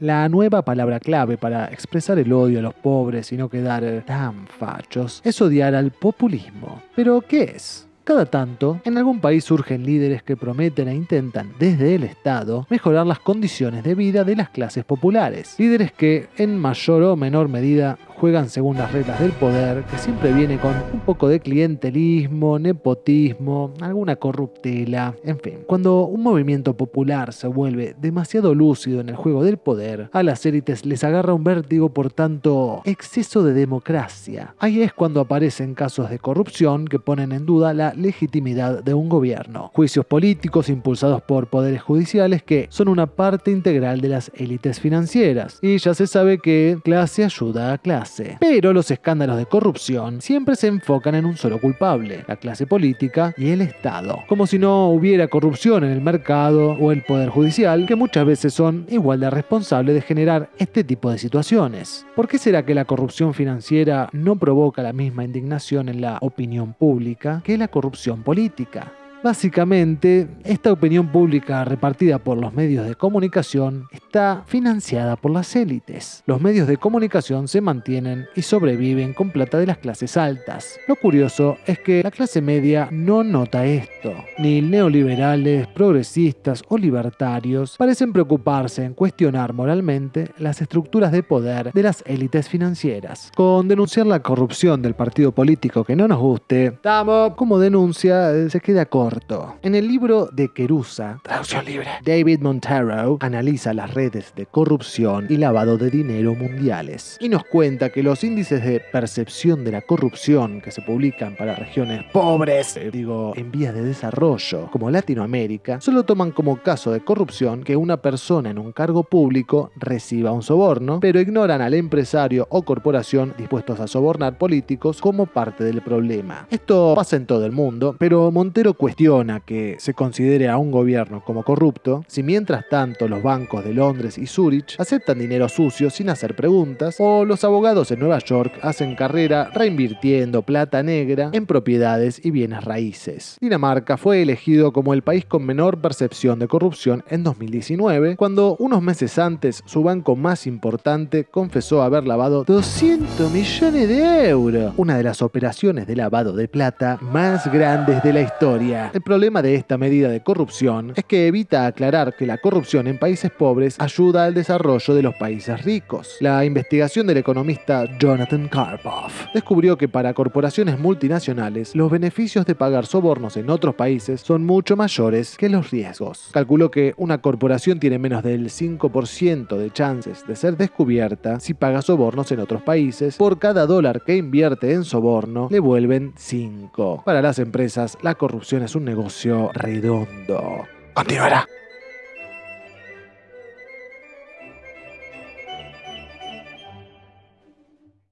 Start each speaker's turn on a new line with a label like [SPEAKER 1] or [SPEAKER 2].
[SPEAKER 1] la nueva palabra clave para expresar el odio a los pobres y no quedar tan fachos es odiar al populismo. ¿Pero qué es? Cada tanto, en algún país surgen líderes que prometen e intentan desde el Estado mejorar las condiciones de vida de las clases populares. Líderes que, en mayor o menor medida, juegan según las reglas del poder, que siempre viene con un poco de clientelismo, nepotismo, alguna corruptela, en fin. Cuando un movimiento popular se vuelve demasiado lúcido en el juego del poder, a las élites les agarra un vértigo por tanto exceso de democracia. Ahí es cuando aparecen casos de corrupción que ponen en duda la legitimidad de un gobierno. Juicios políticos impulsados por poderes judiciales que son una parte integral de las élites financieras. Y ya se sabe que clase ayuda a clase. Pero los escándalos de corrupción siempre se enfocan en un solo culpable, la clase política y el Estado. Como si no hubiera corrupción en el mercado o el poder judicial, que muchas veces son igual de responsables de generar este tipo de situaciones. ¿Por qué será que la corrupción financiera no provoca la misma indignación en la opinión pública que la corrupción política? Básicamente, esta opinión pública repartida por los medios de comunicación está financiada por las élites. Los medios de comunicación se mantienen y sobreviven con plata de las clases altas. Lo curioso es que la clase media no nota esto. Ni neoliberales, progresistas o libertarios parecen preocuparse en cuestionar moralmente las estructuras de poder de las élites financieras. Con denunciar la corrupción del partido político que no nos guste, como denuncia eh, se queda corto en el libro de Querusa, traducción libre, David Montero analiza las redes de corrupción y lavado de dinero mundiales y nos cuenta que los índices de percepción de la corrupción que se publican para regiones pobres, eh, digo, en vías de desarrollo, como Latinoamérica, solo toman como caso de corrupción que una persona en un cargo público reciba un soborno, pero ignoran al empresario o corporación dispuestos a sobornar políticos como parte del problema. Esto pasa en todo el mundo, pero Montero cuestiona que se considere a un gobierno como corrupto si mientras tanto los bancos de Londres y Zurich aceptan dinero sucio sin hacer preguntas o los abogados en Nueva York hacen carrera reinvirtiendo plata negra en propiedades y bienes raíces. Dinamarca fue elegido como el país con menor percepción de corrupción en 2019 cuando unos meses antes su banco más importante confesó haber lavado 200 millones de euros, una de las operaciones de lavado de plata más grandes de la historia. El problema de esta medida de corrupción es que evita aclarar que la corrupción en países pobres ayuda al desarrollo de los países ricos. La investigación del economista Jonathan Karpov descubrió que para corporaciones multinacionales los beneficios de pagar sobornos en otros países son mucho mayores que los riesgos. Calculó que una corporación tiene menos del 5% de chances de ser descubierta si paga sobornos en otros países. Por cada dólar que invierte en soborno, le vuelven 5. Para las empresas, la corrupción es un negocio redondo. Continuará.